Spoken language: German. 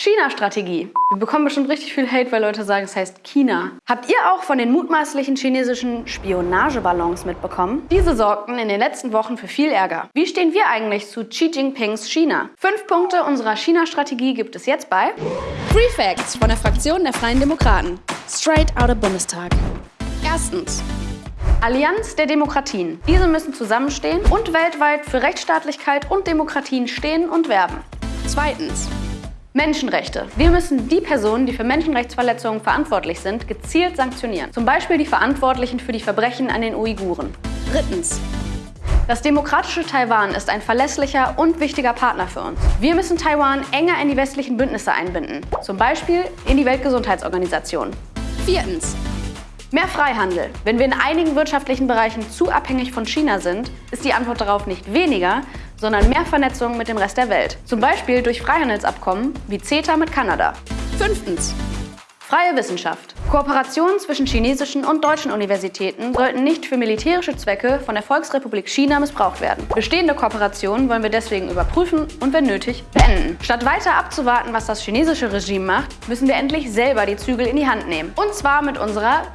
China-Strategie. Wir bekommen bestimmt richtig viel Hate, weil Leute sagen, es heißt China. Habt ihr auch von den mutmaßlichen chinesischen Spionageballons mitbekommen? Diese sorgten in den letzten Wochen für viel Ärger. Wie stehen wir eigentlich zu Xi Jinpings China? Fünf Punkte unserer China-Strategie gibt es jetzt bei Free Facts von der Fraktion der Freien Demokraten. Straight out of Bundestag. Erstens. Allianz der Demokratien. Diese müssen zusammenstehen und weltweit für Rechtsstaatlichkeit und Demokratien stehen und werben. Zweitens. Menschenrechte. Wir müssen die Personen, die für Menschenrechtsverletzungen verantwortlich sind, gezielt sanktionieren. Zum Beispiel die Verantwortlichen für die Verbrechen an den Uiguren. Drittens. Das demokratische Taiwan ist ein verlässlicher und wichtiger Partner für uns. Wir müssen Taiwan enger in die westlichen Bündnisse einbinden, zum Beispiel in die Weltgesundheitsorganisation. Viertens. Mehr Freihandel. Wenn wir in einigen wirtschaftlichen Bereichen zu abhängig von China sind, ist die Antwort darauf nicht weniger, sondern mehr Vernetzung mit dem Rest der Welt. Zum Beispiel durch Freihandelsabkommen wie CETA mit Kanada. Fünftens. Freie Wissenschaft. Kooperationen zwischen chinesischen und deutschen Universitäten sollten nicht für militärische Zwecke von der Volksrepublik China missbraucht werden. Bestehende Kooperationen wollen wir deswegen überprüfen und wenn nötig beenden. Statt weiter abzuwarten, was das chinesische Regime macht, müssen wir endlich selber die Zügel in die Hand nehmen. Und zwar mit unserer